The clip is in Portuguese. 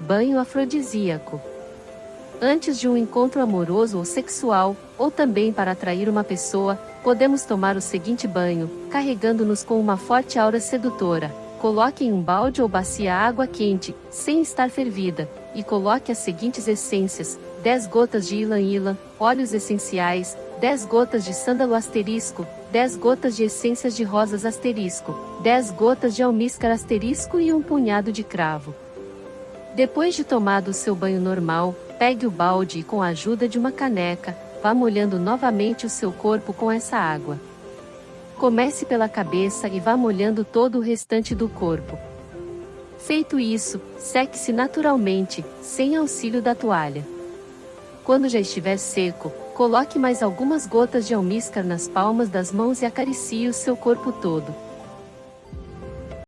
Banho afrodisíaco. Antes de um encontro amoroso ou sexual, ou também para atrair uma pessoa, podemos tomar o seguinte banho, carregando-nos com uma forte aura sedutora. Coloque em um balde ou bacia água quente, sem estar fervida, e coloque as seguintes essências: 10 gotas de ilan-ilan, óleos essenciais, 10 gotas de sândalo asterisco, 10 gotas de essências de rosas asterisco, 10 gotas de almíscar asterisco e um punhado de cravo. Depois de tomado seu banho normal, pegue o balde e com a ajuda de uma caneca, vá molhando novamente o seu corpo com essa água. Comece pela cabeça e vá molhando todo o restante do corpo. Feito isso, seque-se naturalmente, sem auxílio da toalha. Quando já estiver seco, coloque mais algumas gotas de almíscar nas palmas das mãos e acaricie o seu corpo todo.